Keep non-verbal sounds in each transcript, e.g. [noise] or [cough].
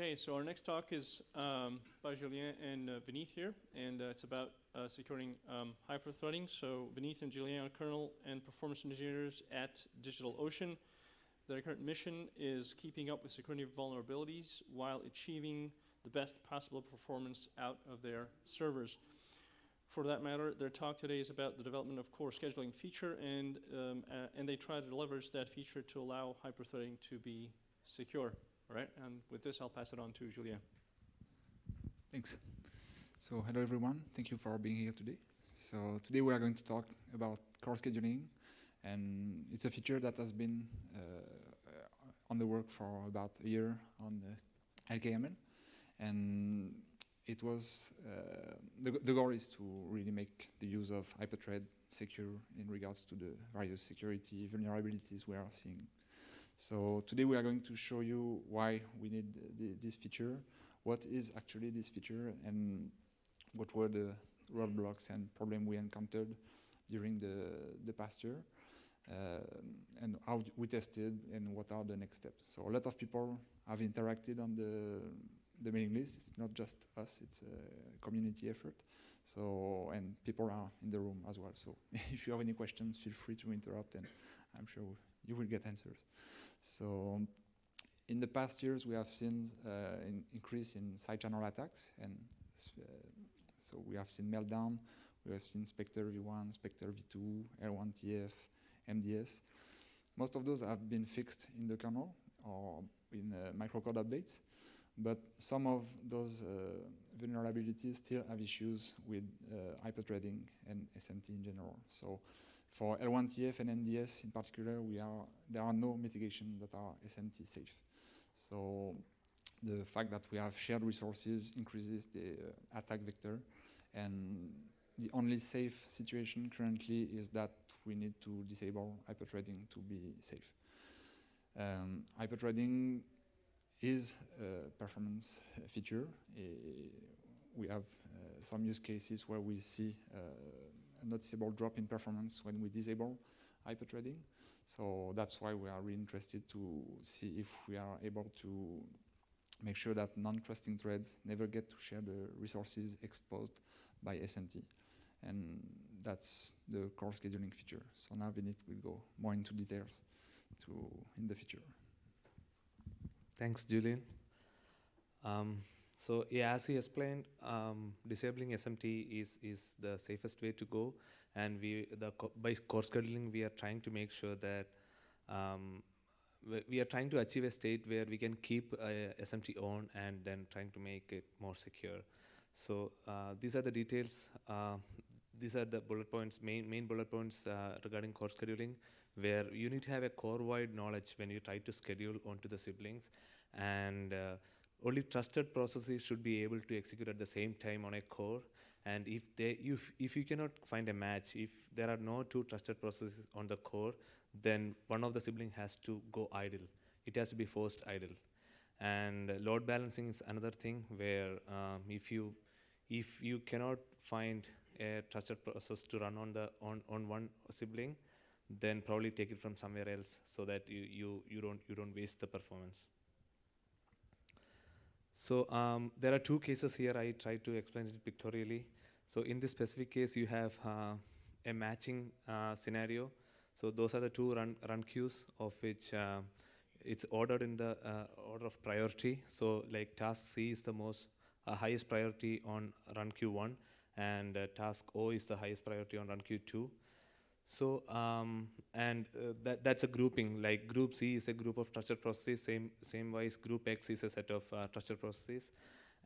Okay, so our next talk is um, by Julien and uh, here, and uh, it's about uh, securing um, hyperthreading. So Vineeth and Julien are kernel and performance engineers at DigitalOcean. Their current mission is keeping up with security vulnerabilities while achieving the best possible performance out of their servers. For that matter, their talk today is about the development of core scheduling feature, and, um, uh, and they try to leverage that feature to allow hyperthreading to be secure. All right, and with this, I'll pass it on to Julien. Thanks. So hello everyone, thank you for being here today. So today we are going to talk about core scheduling, and it's a feature that has been uh, on the work for about a year on the LKML, and it was uh, the, the goal is to really make the use of hyperthread secure in regards to the various security vulnerabilities we are seeing so today we are going to show you why we need this feature, what is actually this feature, and what were the roadblocks and problems we encountered during the, the past year, uh, and how we tested and what are the next steps. So a lot of people have interacted on the, the mailing list. It's not just us, it's a community effort. So, and people are in the room as well. So [laughs] if you have any questions, feel free to interrupt and I'm sure you will get answers. So in the past years, we have seen uh, an increase in side channel attacks, and uh, so we have seen Meltdown, we have seen Spectre v1, Spectre v2, L1TF, MDS. Most of those have been fixed in the kernel or in uh, microcode updates, but some of those uh, vulnerabilities still have issues with uh, hyperthreading and SMT in general. So for L1TF and MDS in particular, we are, there are no mitigation that are SMT safe. So the fact that we have shared resources increases the uh, attack vector. And the only safe situation currently is that we need to disable hyperthreading to be safe. Um, hyperthreading is a performance feature. Uh, we have uh, some use cases where we see uh, noticeable drop in performance when we disable hyperthreading. So that's why we are really interested to see if we are able to make sure that non-trusting threads never get to share the resources exposed by SMT. And that's the core scheduling feature. So now Vineeth will go more into details to in the future. Thanks, Julien. Um, so as he explained, um, disabling SMT is, is the safest way to go. And we, the co by core scheduling, we are trying to make sure that um, we are trying to achieve a state where we can keep uh, SMT on and then trying to make it more secure. So uh, these are the details. Uh, these are the bullet points, main, main bullet points uh, regarding core scheduling, where you need to have a core-wide knowledge when you try to schedule onto the siblings. And uh, only trusted processes should be able to execute at the same time on a core. And if, they, if, if you cannot find a match, if there are no two trusted processes on the core, then one of the sibling has to go idle. It has to be forced idle. And load balancing is another thing where um, if you if you cannot find a trusted process to run on the on, on one sibling, then probably take it from somewhere else so that you, you, you don't you don't waste the performance. So um, there are two cases here. I try to explain it pictorially. So in this specific case, you have uh, a matching uh, scenario. So those are the two run, run queues of which uh, it's ordered in the uh, order of priority. So like task C is the most uh, highest priority on run queue 1 and uh, task O is the highest priority on run queue 2. So, um, and uh, that, that's a grouping, like group C is a group of trusted processes, same, same wise group X is a set of uh, trusted processes.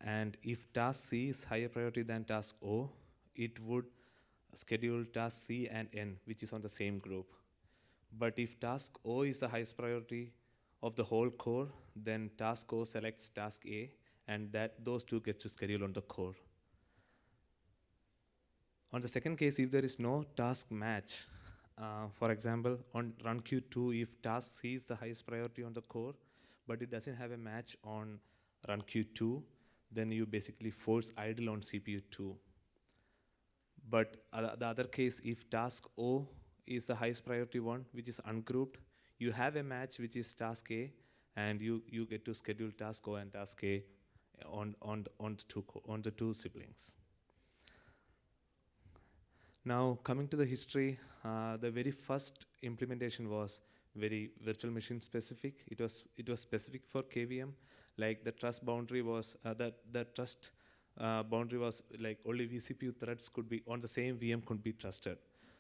And if task C is higher priority than task O, it would schedule task C and N, which is on the same group. But if task O is the highest priority of the whole core, then task O selects task A, and that those two get to schedule on the core. On the second case, if there is no task match, uh, for example, on run queue 2, if task C is the highest priority on the core, but it doesn't have a match on run queue 2, then you basically force idle on CPU 2. But uh, the other case, if task O is the highest priority one, which is ungrouped, you have a match which is task A, and you, you get to schedule task O and task A on, on, on, the two, on the two siblings. Now, coming to the history, uh, the very first implementation was very virtual machine specific. It was, it was specific for KVM, like the trust boundary was, uh, that the trust uh, boundary was like only vCPU threads could be, on the same VM could be trusted.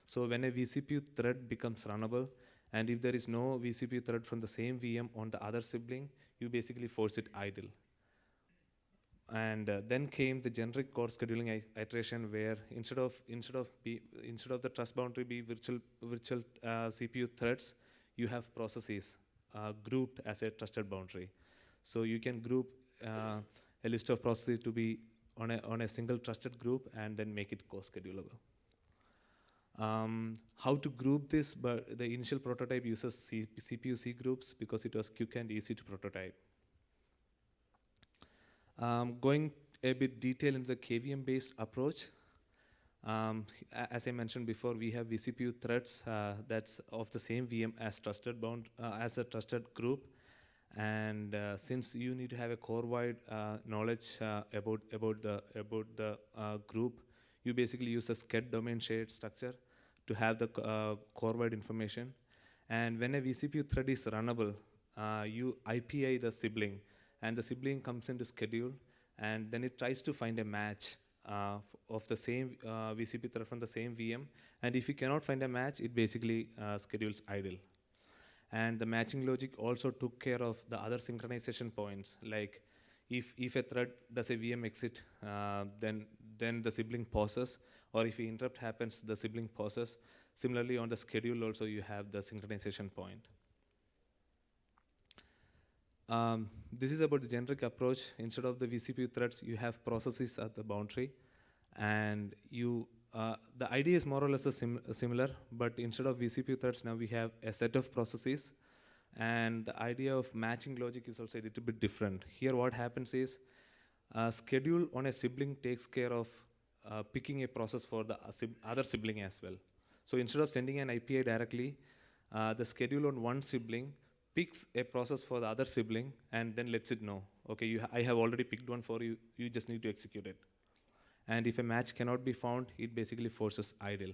So when a vCPU thread becomes runnable, and if there is no vCPU thread from the same VM on the other sibling, you basically force it idle. And uh, then came the generic core scheduling iteration, where instead of instead of be, instead of the trust boundary be virtual virtual uh, CPU threads, you have processes uh, grouped as a trusted boundary. So you can group uh, a list of processes to be on a on a single trusted group, and then make it co-schedulable. Um, how to group this, but the initial prototype uses C- CPU C groups because it was quick and easy to prototype. Um, going a bit detail into the KVM based approach, um, as I mentioned before, we have vCPU threads uh, that's of the same VM as trusted bound uh, as a trusted group, and uh, since you need to have a core-wide uh, knowledge uh, about about the about the uh, group, you basically use a sched domain shared structure to have the core-wide information. And when a vCPU thread is runnable, you IPI the sibling, and the sibling comes into schedule, and then it tries to find a match uh, of the same uh, VCP thread from the same VM. And if you cannot find a match, it basically uh, schedules idle. And the matching logic also took care of the other synchronization points, like if, if a thread does a VM exit, uh, then, then the sibling pauses, or if an interrupt happens, the sibling pauses. Similarly, on the schedule also, you have the synchronization point. Um, this is about the generic approach. Instead of the vCPU threads, you have processes at the boundary, and you. Uh, the idea is more or less sim- similar, but instead of vCPU threads, now we have a set of processes, and the idea of matching logic is also a little bit different. Here, what happens is, uh, schedule on a sibling takes care of uh, picking a process for the uh, other sibling as well. So instead of sending an IPI directly, uh, the schedule on one sibling picks a process for the other sibling and then lets it know, okay, you ha- I have already picked one for you, you just need to execute it. And if a match cannot be found, it basically forces idle.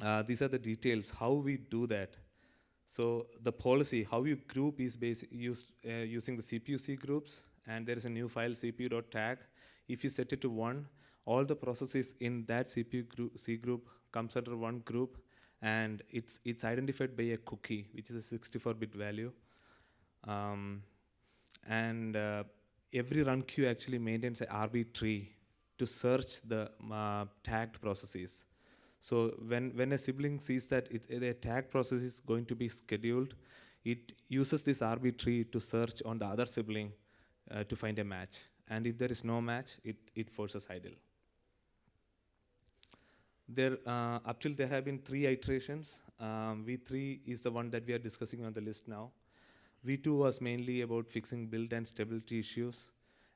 Uh, these are the details, how we do that. So the policy, how you group is basi- used, uh, using the CPU C groups, and there is a new file cpu.tag. If you set it to one, all the processes in that CPU group, C group comes under one group, and it's it's identified by a cookie, which is a 64-bit value. Um, and uh, every run queue actually maintains a RB tree to search the uh, tagged processes. So when, when a sibling sees that it, a tag process is going to be scheduled, it uses this RB tree to search on the other sibling uh, to find a match. And if there is no match, it, it forces idle. There, uh, up till there have been three iterations. Um, V3 is the one that we are discussing on the list now. V2 was mainly about fixing build and stability issues,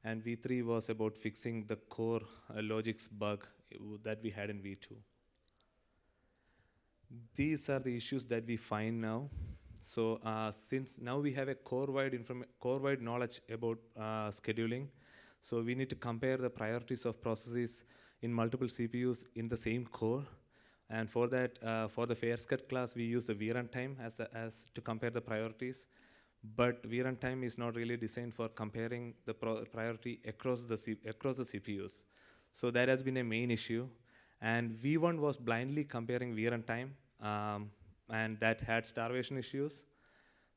and V3 was about fixing the core uh, logics bug uh, that we had in V2. These are the issues that we find now. So uh, since now we have a core-wide core-wide knowledge about uh, scheduling, so we need to compare the priorities of processes in multiple CPUs in the same core. And for that, uh, for the FairSCHED class, we use the vruntime as, a, as to compare the priorities. But vruntime is not really designed for comparing the priority across the C- across the CPUs. So that has been a main issue. And V1 was blindly comparing vruntime, um, and that had starvation issues.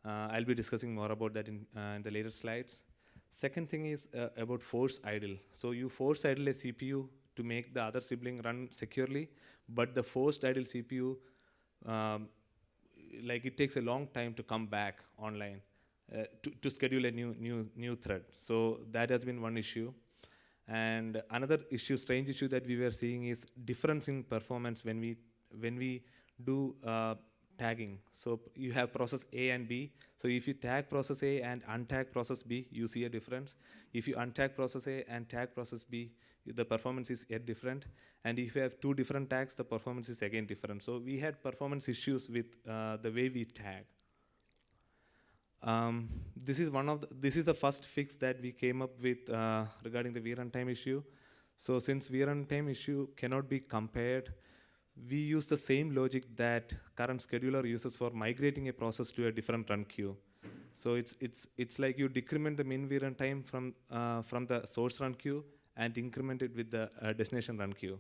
Uh, I'll be discussing more about that in, uh, in the later slides. Second thing is uh, about force idle. So you force idle a CPU to make the other sibling run securely, but the forced idle CPU, um, like it takes a long time to come back online uh, to, to schedule a new new new thread. So that has been one issue. And another issue, strange issue that we were seeing is difference in performance when we when we do uh, tagging. So you have process A and B. So if you tag process A and untag process B, you see a difference. If you untag process A and tag process B, the performance is yet different. And if you have two different tags, the performance is again different. So we had performance issues with uh, the way we tag. um, this is one of the, this is the first fix that we came up with uh, regarding the VRuntime issue. So since VRuntime issue cannot be compared, we use the same logic that current scheduler uses for migrating a process to a different run queue. So it's it's it's like you decrement the min VRuntime from uh, from the source run queue and increment it with the uh, destination run queue.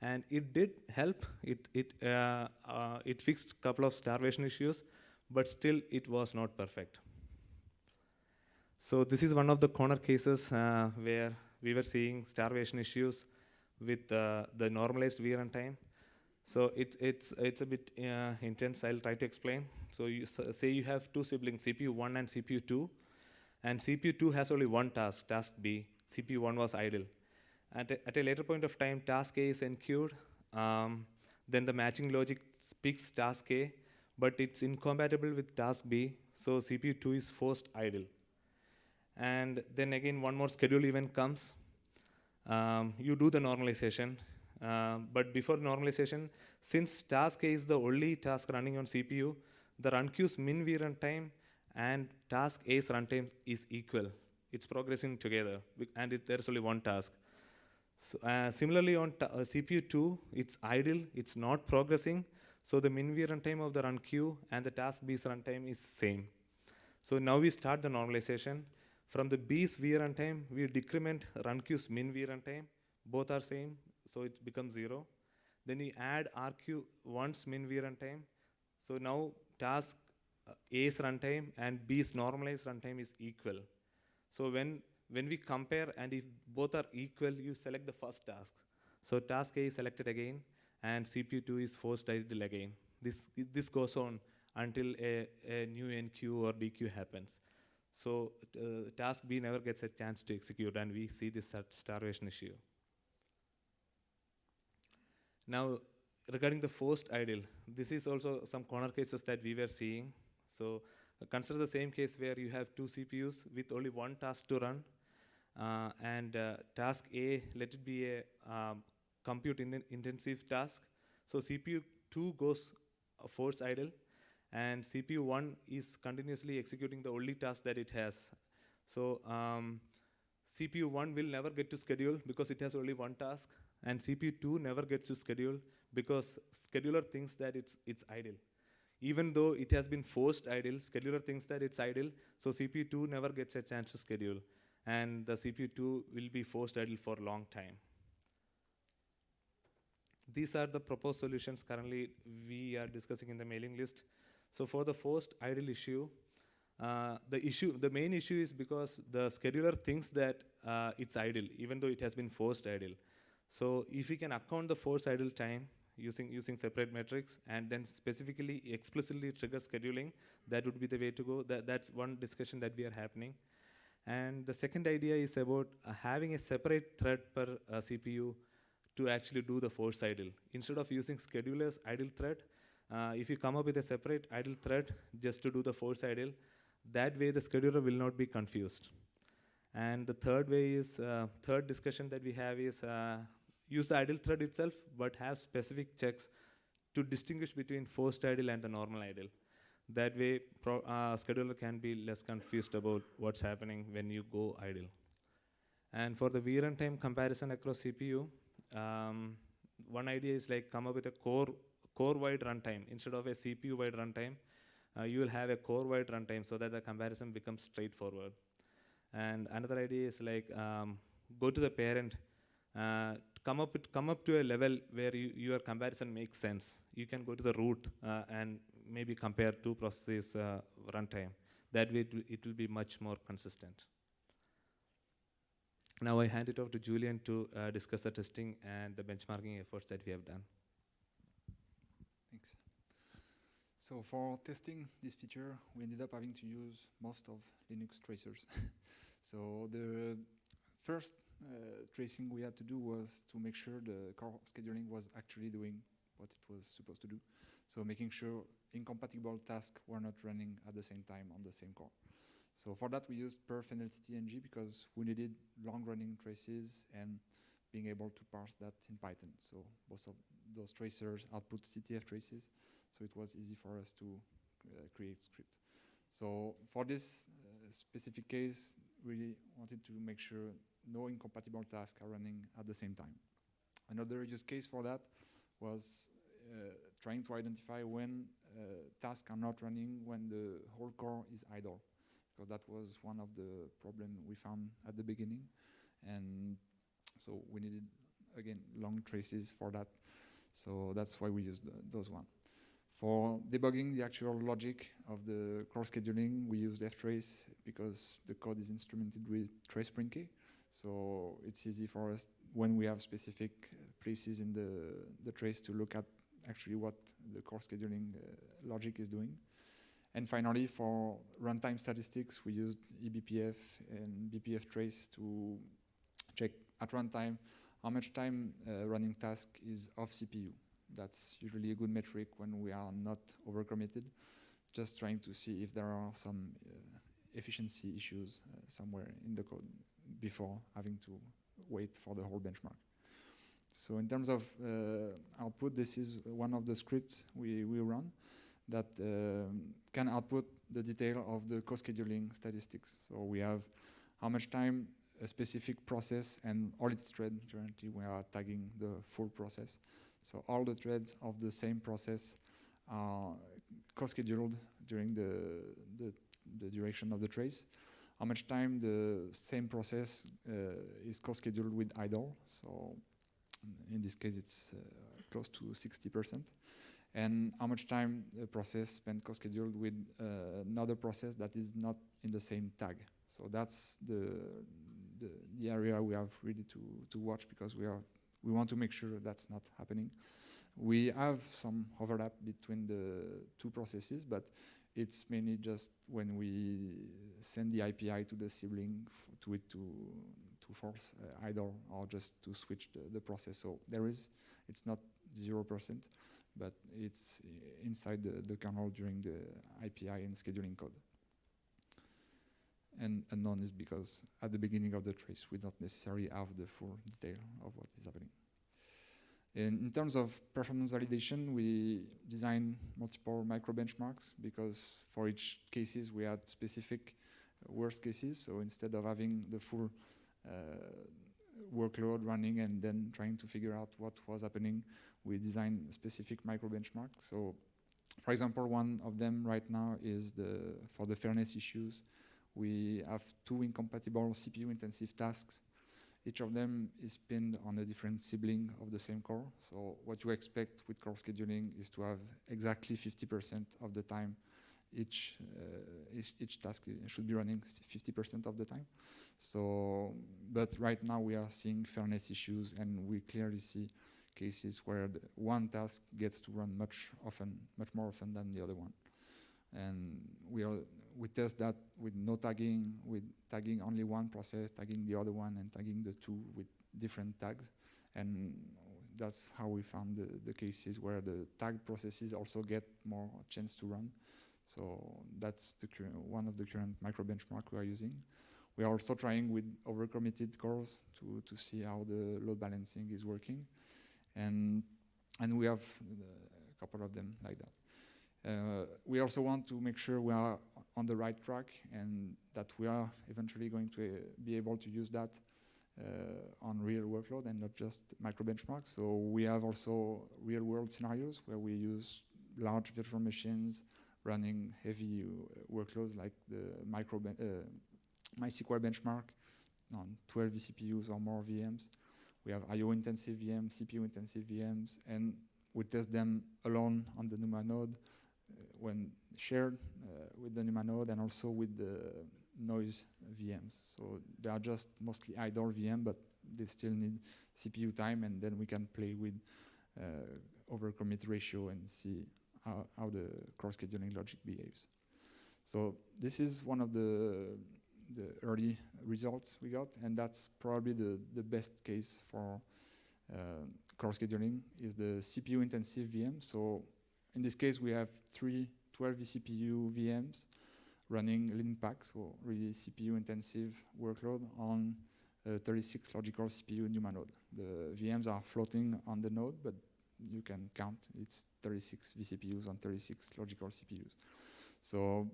And it did help. It it uh, uh, it fixed a couple of starvation issues, but still it was not perfect. So this is one of the corner cases uh, where we were seeing starvation issues with uh, the normalized VRuntime. So it's it's it's a bit uh, intense. I'll try to explain. So you say you have two siblings, CPU one and CPU two, and CPU two has only one task, task B. CPU one was idle. At a, at a later point of time, task A is enqueued. Um, then the matching logic picks task A, but it's incompatible with task B. So CPU two is forced idle. And then again, one more schedule event comes. Um, you do the normalization. Uh, but before normalization, since task A is the only task running on CPU, the run queue's min v runtime and task A's runtime is equal. It's progressing together, and it, there's only one task. So, uh, similarly, on uh, CPU 2, it's idle, it's not progressing, so the min v runtime of the run queue and the task B's runtime is same. So now we start the normalization. From the B's v runtime, we decrement run queue's min v runtime. Both are same, so it becomes zero. Then we add RQ once min v runtime. So now task uh, A's runtime and B's normalized runtime is equal. So when when we compare and if both are equal, you select the first task. So task A is selected again, and CPU2 is forced idle again. This this goes on until a, a new NQ or DQ happens. So uh, task B never gets a chance to execute, and we see this starvation issue. Now, regarding the forced idle, this is also some corner cases that we were seeing. So consider the same case where you have two CPUs with only one task to run, uh, and uh, task A, let it be a um, compute in intensive task. So CPU 2 goes uh, force idle, and CPU 1 is continuously executing the only task that it has. So um, CPU 1 will never get to schedule because it has only one task, and CPU 2 never gets to schedule because scheduler thinks that it's, it's idle. Even though it has been forced idle, scheduler thinks that it's idle, so CPU 2 never gets a chance to schedule, and the CPU 2 will be forced idle for a long time. These are the proposed solutions currently we are discussing in the mailing list. So for the forced idle issue, uh, the issue, the main issue is because the scheduler thinks that uh, it's idle, even though it has been forced idle. So if we can account the forced idle time using using separate metrics and then specifically explicitly trigger scheduling, that would be the way to go. That that's one discussion that we are happening. And the second idea is about uh, having a separate thread per uh, CPU to actually do the force idle. Instead of using scheduler's idle thread, uh, if you come up with a separate idle thread just to do the force idle, that way the scheduler will not be confused. And the third way is, uh, third discussion that we have is uh, use the idle thread itself, but have specific checks to distinguish between forced idle and the normal idle. That way, pro, uh, scheduler can be less confused about what's happening when you go idle. And for the VRuntime comparison across CPU, um, one idea is like come up with a core core-wide runtime instead of a CPU-wide runtime. Uh, you will have a core-wide runtime so that the comparison becomes straightforward. And another idea is like um, go to the parent, uh, come up with, come up to a level where you, your comparison makes sense. You can go to the root uh, and maybe compare two processes uh, runtime. That way, it will, it will be much more consistent. Now I hand it over to Julien to uh, discuss the testing and the benchmarking efforts that we have done. Thanks. So for testing this feature, we ended up having to use most of Linux tracers. [laughs] so the first tracing we had to do was to make sure the core scheduling was actually doing what it was supposed to do. So making sure incompatible tasks were not running at the same time on the same core. So for that we used perf and LTTng because we needed long-running traces and being able to parse that in Python. So most of those tracers output CTF traces, so it was easy for us to uh, create script. So for this uh, specific case, we wanted to make sure no incompatible tasks are running at the same time. Another use case for that was uh, trying to identify when uh, tasks are not running when the whole core is idle, because that was one of the problem we found at the beginning, and so we needed again long traces for that. So that's why we used th those one. For debugging the actual logic of the core scheduling, we used ftrace because the code is instrumented with trace_printk. So it's easy for us when we have specific places in the, the trace to look at actually what the core scheduling uh, logic is doing. And finally, for runtime statistics, we used eBPF and bpftrace to check at runtime how much time uh, running task is off CPU. That's usually a good metric when we are not overcommitted, just trying to see if there are some uh, efficiency issues uh, somewhere in the code before having to wait for the whole benchmark. So in terms of uh, output, this is one of the scripts we, we run that um, can output the detail of the co-scheduling statistics. So we have how much time a specific process and all its threads, currently we are tagging the full process. So all the threads of the same process are co-scheduled during the, the, the duration of the trace how much time the same process uh, is co-scheduled with idle. So in this case, it's uh, close to 60%. And how much time the process spent co-scheduled with uh, another process that is not in the same tag. So that's the, the, the area we have really to, to watch because we, are, we want to make sure that's not happening. We have some overlap between the two processes, but it's mainly just when we send the IPI to the sibling to it to to force uh, idle or just to switch the, the process. So there is, it's not zero percent, but it's inside the, the kernel during the IPI and scheduling code. And unknown is because at the beginning of the trace, we don't necessarily have the full detail of what is happening. In, in terms of performance validation, we design multiple micro benchmarks because for each cases we had specific worst cases. So instead of having the full uh, workload running and then trying to figure out what was happening, we designed specific micro benchmarks. So for example, one of them right now is the for the fairness issues. We have two incompatible CPU intensive tasks each of them is pinned on a different sibling of the same core. So what you expect with core scheduling is to have exactly 50% of the time each, uh, each, each task should be running 50% of the time. So, but right now we are seeing fairness issues and we clearly see cases where one task gets to run much often, much more often than the other one. And we are we test that with no tagging, with tagging only one process, tagging the other one, and tagging the two with different tags. And that's how we found the, the cases where the tag processes also get more chance to run. So that's the one of the current micro benchmark we are using. We are also trying with overcommitted cores to, to see how the load balancing is working. And, and we have a couple of them like that. Uh, we also want to make sure we are on the right track and that we are eventually going to uh, be able to use that uh, on real workload and not just micro benchmarks. So we have also real world scenarios where we use large virtual machines running heavy uh, workloads like the micro ben uh, MySQL benchmark on 12 vCPUs or more VMs. We have IO intensive VMs, CPU intensive VMs, and we test them alone on the NUMA node when shared uh, with the NUMA node and also with the noise VMs. So they are just mostly idle VM, but they still need CPU time, and then we can play with uh, overcommit ratio and see how, how the core scheduling logic behaves. So this is one of the the early results we got, and that's probably the, the best case for uh, core scheduling is the CPU intensive VM. So in this case, we have three 12 vCPU VMs running Linpack, so really CPU intensive workload on 36 logical CPU NUMA node. The VMs are floating on the node, but you can count it's 36 vCPUs on 36 logical CPUs. So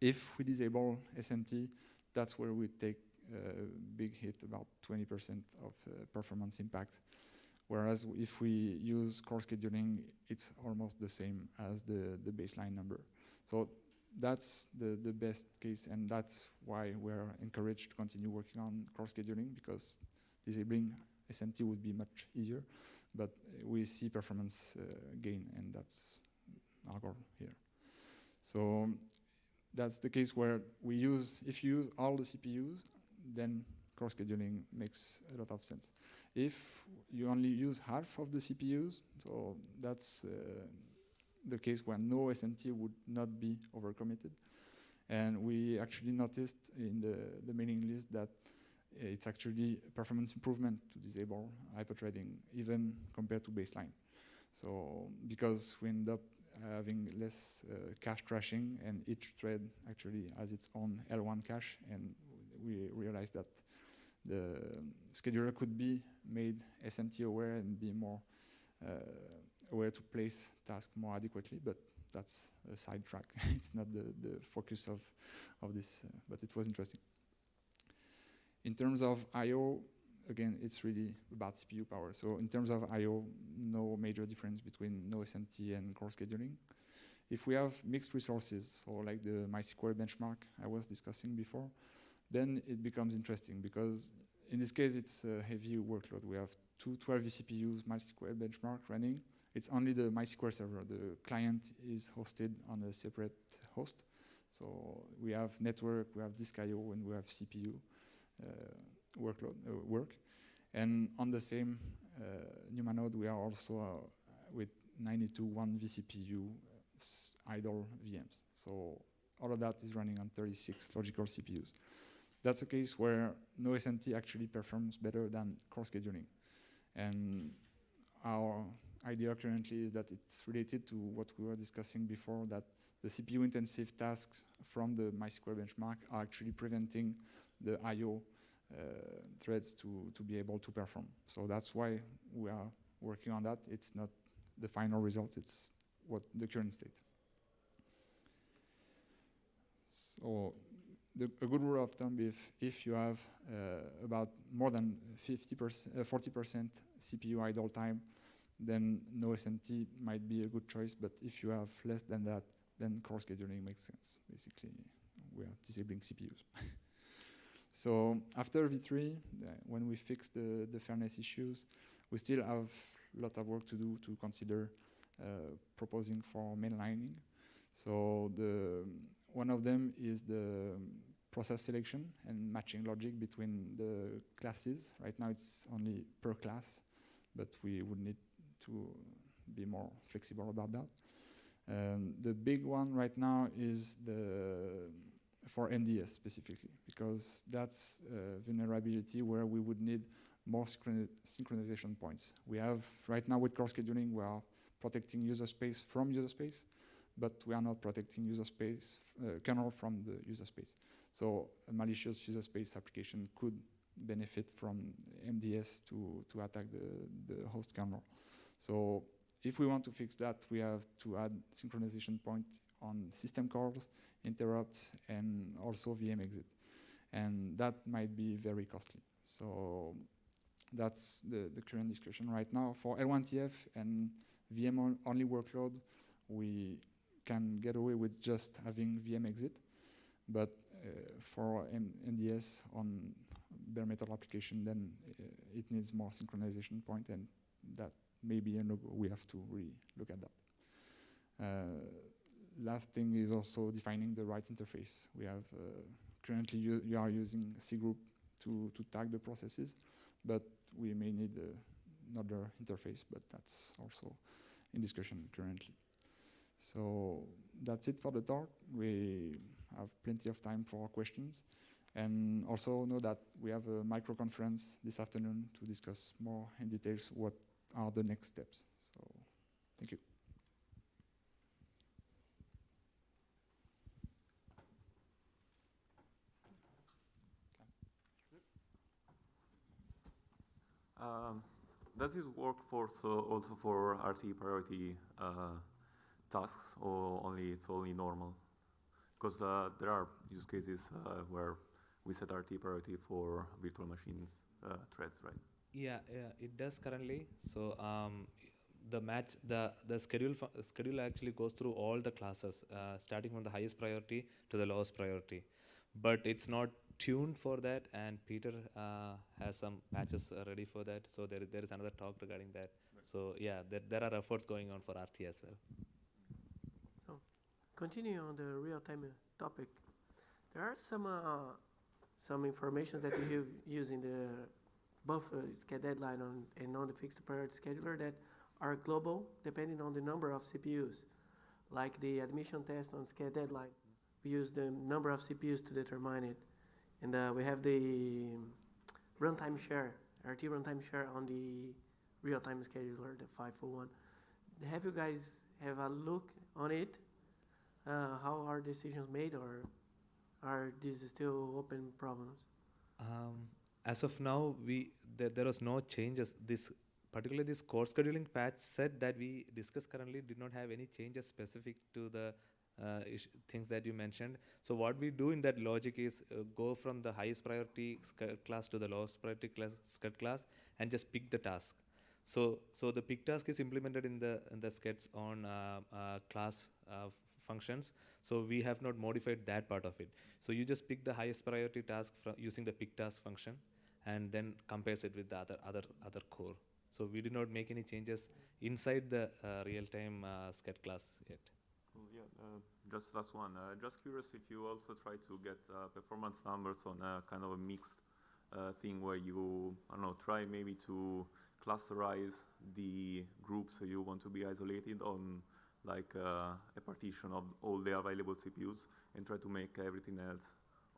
If we disable SMT, that's where we take a big hit, about 20% of uh, performance impact. Whereas if we use core scheduling, it's almost the same as the, the baseline number. So that's the, the best case, and that's why we're encouraged to continue working on core scheduling, because disabling SMT would be much easier, but uh, we see performance uh, gain, and that's our goal here. So that's the case where we use, if you use all the CPUs, then core scheduling makes a lot of sense. If you only use half of the CPUs, so that's uh, the case where no SMT would not be overcommitted. And we actually noticed in the, the mailing list that it's actually performance improvement to disable hyperthreading, even compared to baseline. So because we end up having less uh, cache thrashing, and each thread actually has its own L1 cache, and we realized that the scheduler could be made SMT aware and be more uh, aware to place tasks more adequately, but that's a sidetrack. [laughs] it's not the, the focus of, of this, uh, but it was interesting. In terms of I.O., again, it's really about CPU power. So in terms of I.O., no major difference between no SMT and core scheduling. If we have mixed resources, or like the MySQL benchmark I was discussing before, then it becomes interesting because in this case, it's a heavy workload. We have two 12 vCPUs MySQL benchmark running. It's only the MySQL server. The client is hosted on a separate host. So we have network, we have disk I.O., and we have CPU uh, workload uh, work. And on the same uh, NUMA node, we are also uh, with 92 one vCPU idle VMs. So all of that is running on 36 logical CPUs. That's a case where no SMT actually performs better than core scheduling. And our idea currently is that it's related to what we were discussing before, that the CPU intensive tasks from the MySQL benchmark are actually preventing the I.O. Uh, threads to, to be able to perform. So that's why we are working on that. It's not the final result, it's what the current state. So the, a good rule of thumb if if you have uh, about more than 50%, 40% CPU idle time, then no SMT might be a good choice. But if you have less than that, then core scheduling makes sense. Basically, we are disabling CPUs. [laughs] so after V3, uh, when we fix the, the fairness issues, we still have a lot of work to do to consider uh, proposing for mainlining. So the one of them is the process selection and matching logic between the classes. Right now it's only per class, but we would need to be more flexible about that. Um, the big one right now is the for MDS specifically, because that's a vulnerability where we would need more synchronization points. We have, right now with core scheduling, we are protecting user space from user space, but we are not protecting user space, uh, kernel from the user space. So a malicious user space application could benefit from MDS to, to attack the, the host kernel. So if we want to fix that, we have to add synchronization point on system calls, interrupts, and also VM exit. And that might be very costly. So that's the, the current discussion right now. For L1TF and VM-only workload, we can get away with just having VM exit. But uh, for M MDS on bare metal application, then uh, it needs more synchronization point, and that may be. We have to really look at that. Uh, last thing is also defining the right interface. We have currently you are using cgroup to, to tag the processes, but we may need uh, another interface, but that's also in discussion currently. So that's it for the talk. We have plenty of time for questions. And also know that we have a micro conference this afternoon to discuss more in details what are the next steps. So thank you. Um, does it work for so also for RT priority uh, tasks, or only it's only normal? Because uh, there are use cases uh, where we set RT priority for virtual machines uh, threads, right? Yeah, yeah, it does currently. So um, the match, the the schedule schedule actually goes through all the classes, uh, starting from the highest priority to the lowest priority. But it's not tuned for that, and Peter uh, has some patches uh, ready for that. So there there is another talk regarding that. So yeah, there there are efforts going on for RT as well. Continue on the real-time uh, topic. There are some uh, some information that you used in the both uh, deadline on, and on the fixed priority scheduler that are global, depending on the number of CPUs. Like the admission test on sched deadline, we use the number of CPUs to determine it, and uh, we have the runtime share, RT runtime share on the real-time scheduler, the 501. Have you guys have a look on it? Uh, how are decisions made, or are these still open problems? Um, as of now, we there, there was no changes. This particularly this core scheduling patch said that we discuss currently did not have any changes specific to the uh, things that you mentioned. So what we do in that logic is uh, go from the highest priority class to the lowest priority class class and just pick the task. So so the pick task is implemented in the in the skeds on uh, uh, class uh, functions. So we have not modified that part of it. So you just pick the highest priority task using the pick task function, and then compares it with the other other other core. So we did not make any changes inside the uh, real-time uh, sched class yet. Well, yeah, uh, just last one. Uh, just curious if you also try to get uh, performance numbers on a kind of a mixed uh, thing where you, I don't know, try maybe to clusterize the groups so you want to be isolated on like uh, a partition of all the available CPUs and try to make everything else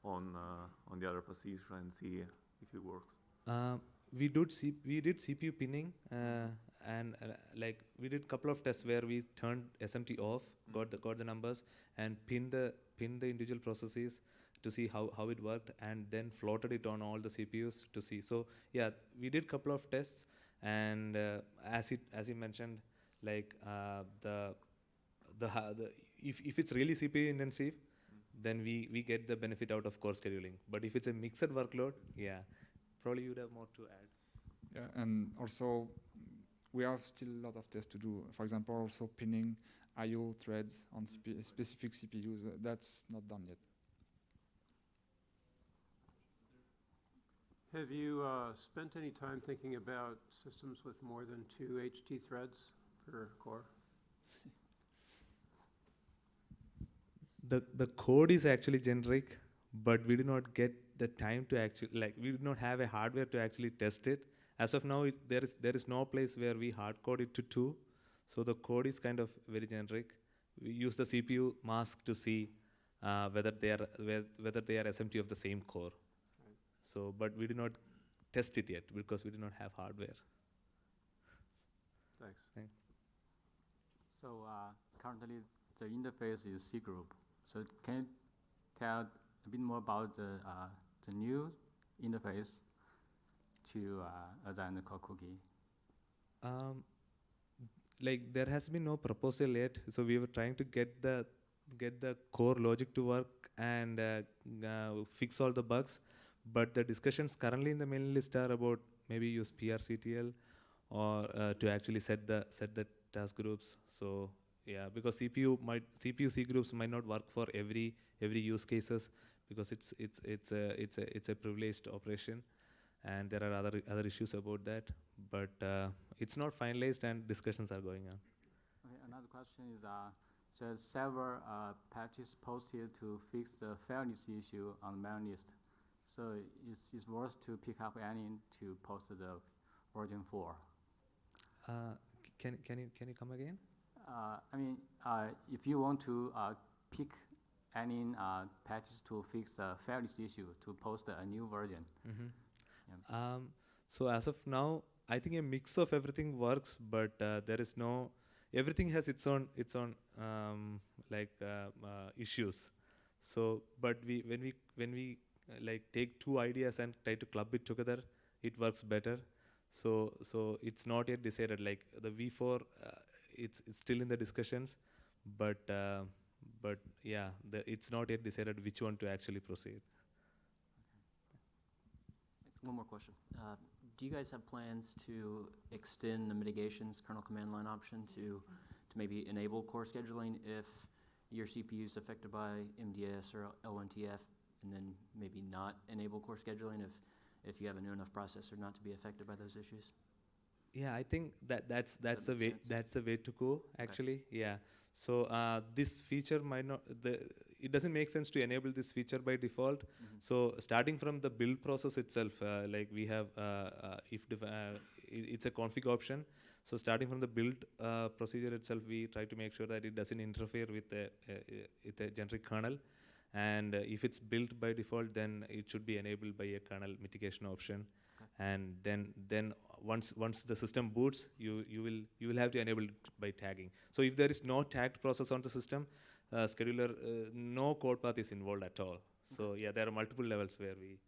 on uh, on the other position and see if it works. Um, we did C- we did CPU pinning uh, and uh, like we did couple of tests where we turned SMT off, got the got the numbers and pinned the pinned the individual processes to see how, how it worked and then floated it on all the CPUs to see. So yeah, we did couple of tests and uh, as it as you mentioned, like uh, the the, the if if it's really CPU intensive, then we we get the benefit out of core scheduling. But if it's a mixed workload, yeah, probably you'd have more to add. Yeah, and also we have still a lot of tests to do. For example, also pinning I/O threads on spe- specific CPUs. Uh, that's not done yet. Have you uh, spent any time thinking about systems with more than two HT threads per core? The the code is actually generic, but we do not get the time to actually like we do not have a hardware to actually test it. As of now, it, there is there is no place where we hard code it to two, so the code is kind of very generic. We use the CPU mask to see uh, whether they are whe- whether they are SMT of the same core. Right. So, but we do not test it yet because we do not have hardware. Thanks. So uh, currently, the interface is C group. So can you tell a bit more about the uh, the new interface to uh, than the core cookie? Um, like there has been no proposal yet, so we were trying to get the get the core logic to work and uh, uh, fix all the bugs. But the discussions currently in the mailing list are about maybe use PRCTL or uh, to actually set the set the task groups. So yeah, because CPU might CPU C groups might not work for every every use cases because it's it's it's a it's a it's a privileged operation and there are other other issues about that but uh, it's not finalized and discussions are going on Okay, another question is uh, there's several uh, patches posted to fix the fairness issue on the mailing list. So it's, it's worth to pick up any to post the version 4. uh, can can you can you come again I mean, uh, if you want to uh, pick any uh, patches to fix the fairness issue, to post a new version. mm-hmm. Yeah. um, so as of now i think a mix of everything works but uh, there is no everything has its own its own um, like uh, uh, issues so but we when we when we uh, like take two ideas and try to club it together it works better so so it's not yet decided like the v4 uh, it's, it's still in the discussions but uh, but yeah, the, it's not yet decided which one to actually proceed. One more question. Uh, Do you guys have plans to extend the mitigations kernel command line option to, to maybe enable core scheduling if your CPU is affected by MDS or L1TF, and then maybe not enable core scheduling if, if you have a new enough processor not to be affected by those issues? Yeah, I think that that's that's the make way sense? that's the way to go actually. Yeah. So uh, this feature might not the it doesn't make sense to enable this feature by default. Mhm. So starting from the build process itself, uh, like we have uh, uh, if uh, it's a config option. So starting from the build uh, procedure itself, we try to make sure that it doesn't interfere with the with the generic kernel. And uh, if it's built by default, then it should be enabled by a kernel mitigation option. Okay. And then then once once the system boots, you you will you will have to enable it by tagging. So if there is no tagged process on the system, uh, scheduler uh, no code path is involved at all. So yeah, there are multiple levels where we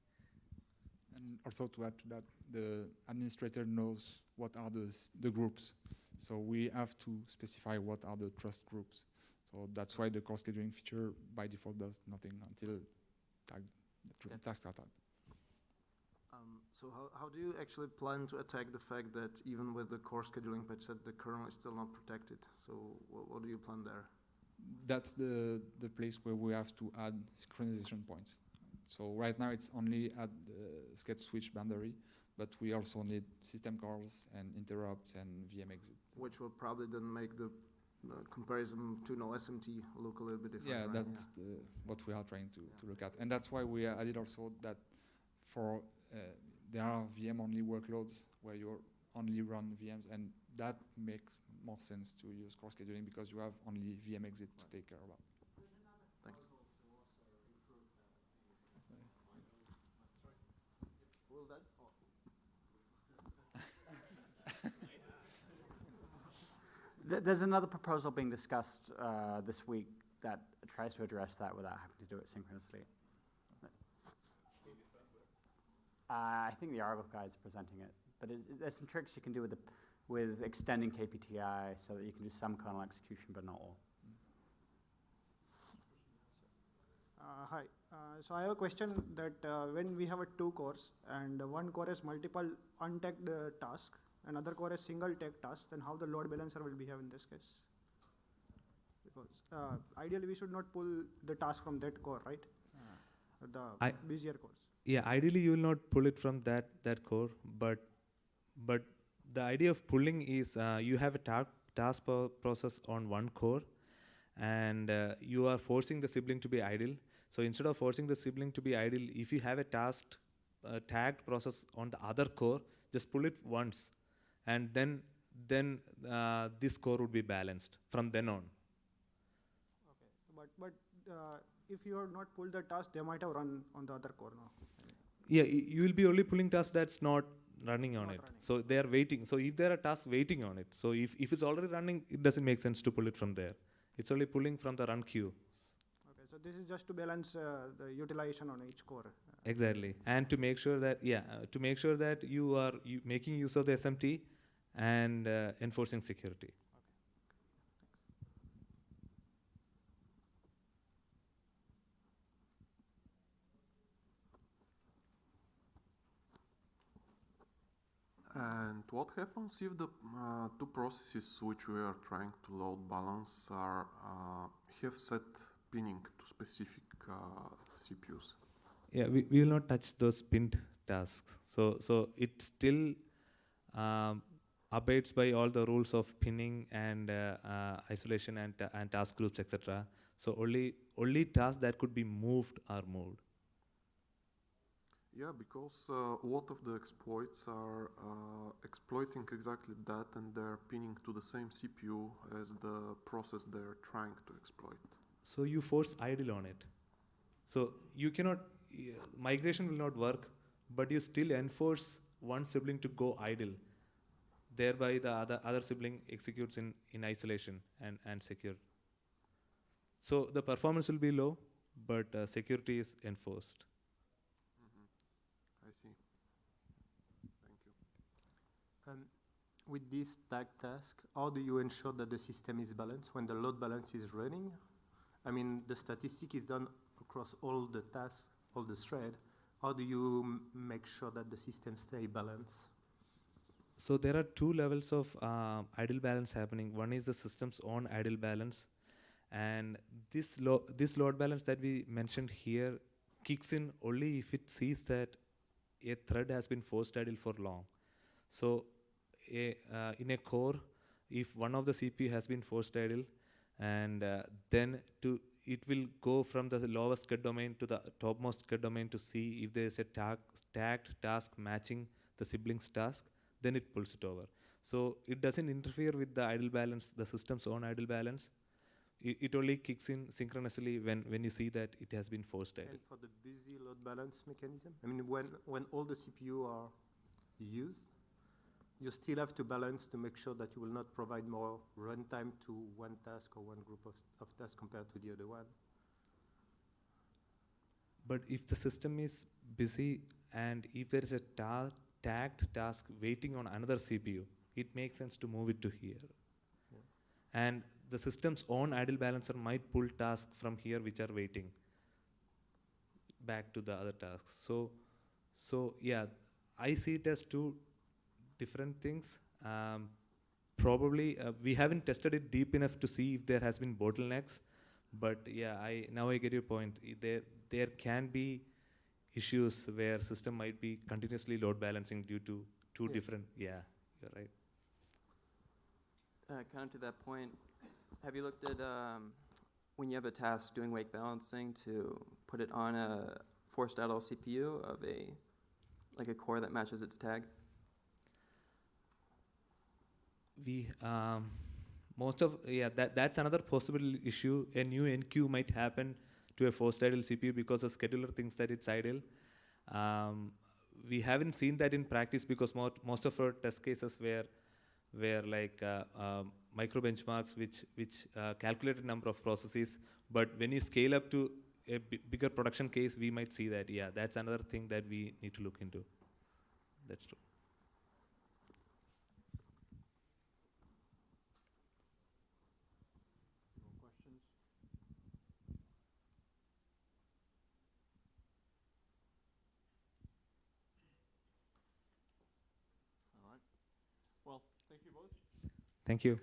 And also to add to that, the administrator knows what are the, the groups. So we have to specify what are the trust groups. So that's why the core scheduling feature by default does nothing until tag, the tr- Okay. tasks are tagged. So how, how do you actually plan to attack the fact that even with the core scheduling patch set, the kernel is still not protected? So what, what do you plan there? That's the, the place where we have to add synchronization points. So right now it's only at the sched switch boundary, but we also need system calls and interrupts and VM exit. Which will probably then make the uh, comparison to no SMT look a little bit different. Yeah, right? that's the, what we are trying to, to look at. And that's why we added also that for, uh, there are VM-only workloads where you only run VMs, and that makes more sense to use core scheduling because you have only VM exit to take care about. Thanks. What was that? [laughs] There's another proposal being discussed uh, this week that tries to address that without having to do it synchronously. Uh, I think the Argo guys are presenting it, but it, it- there's some tricks you can do with the, with extending KPTI so that you can do some kernel execution but not all. Uh, Hi, Uh, so I have a question that uh, when we have a two cores and one core has multiple untagged uh, task, another core has single tagged task, then how the load balancer will behave in this case? Because uh, ideally we should not pull the task from that core, right? The I- busier cores. Yeah ideally you will not pull it from that that core but but the idea of pulling is uh, you have a ta- task pro- process on one core and uh, you are forcing the sibling to be idle so instead of forcing the sibling to be idle if you have a task uh, tagged process on the other core just pull it once and then then uh, this core would be balanced from then on Okay, but, but uh, if you have not pulled the task, they might have run on the other core now. Yeah, you will be only pulling tasks that's not running on Not it. running. So they are waiting. So if there are tasks waiting on it, so if, if it's already running, it doesn't make sense to pull it from there. It's only pulling from the run queue. Okay, so this is just to balance uh, the utilization on each core. Exactly. And to make sure that, yeah, uh, to make sure that you are making use of the SMT and uh, enforcing security. And what happens if the uh, two processes which we are trying to load balance are uh, have set pinning to specific uh, CPUs? Yeah, we, we will not touch those pinned tasks. So so it still um, abates by all the rules of pinning and uh, uh, isolation and and task groups, etc. So only only tasks that could be moved are moved. Yeah, because uh, a lot of the exploits are uh, exploiting exactly that and they're pinning to the same CPU as the process they're trying to exploit. So you force idle on it. So you cannot y- migration will not work, but you still enforce one sibling to go idle. Thereby the other other sibling executes in, in isolation and, and secure. So the performance will be low, but uh, security is enforced. I see. Thank you. Um, with this tag task, how do you ensure that the system is balanced when the load balance is running I mean, the statistic is done across all the tasks, all the thread. How do you make sure that the system stay balanced? So there are two levels of um, idle balance happening. One is the system's own idle balance, and this lo- this load balance that we mentioned here kicks in only if it sees that a thread has been forced idle for long. So, a, uh, in a core, if one of the CPU has been forced idle, and uh, then to it will go from the lowest sched domain to the topmost sched domain to see if there is a tag, tagged task matching the sibling's task then it pulls it over. So it doesn't interfere with the idle balance, the system's own idle balance. It, it only kicks in synchronously when, when you see that it has been forced idle. And for the busy load balance mechanism, I mean, when, when all the CPU are used, you still have to balance to make sure that you will not provide more runtime to one task or one group of, of tasks compared to the other one. But if the system is busy and if there is a ta- tagged task waiting on another CPU, it makes sense to move it to here. Yeah. And the system's own idle balancer might pull tasks from here which are waiting back to the other tasks. So, so yeah, I see it as two different things. Um, probably uh, we haven't tested it deep enough to see if there has been bottlenecks, but yeah, I now I get your point. I- There there can be issues where system might be continuously load balancing due to two Yeah. different. Yeah, you're right. Uh, kind of to that point, have you looked at um, when you have a task doing wake balancing to put it on a forced idle CPU of a like a core that matches its tag? We um, most of yeah that that's another possible issue. A new enqueue might happen to a forced idle cpu because the scheduler thinks that it's idle. Um, we haven't seen that in practice because mo- most of our test cases were were like uh, um, micro benchmarks which which uh, calculated number of processes. But when you scale up to a bigger production case we might see that. Yeah that's another thing that we need to look into. That's true All right. Well, thank you both. Thank you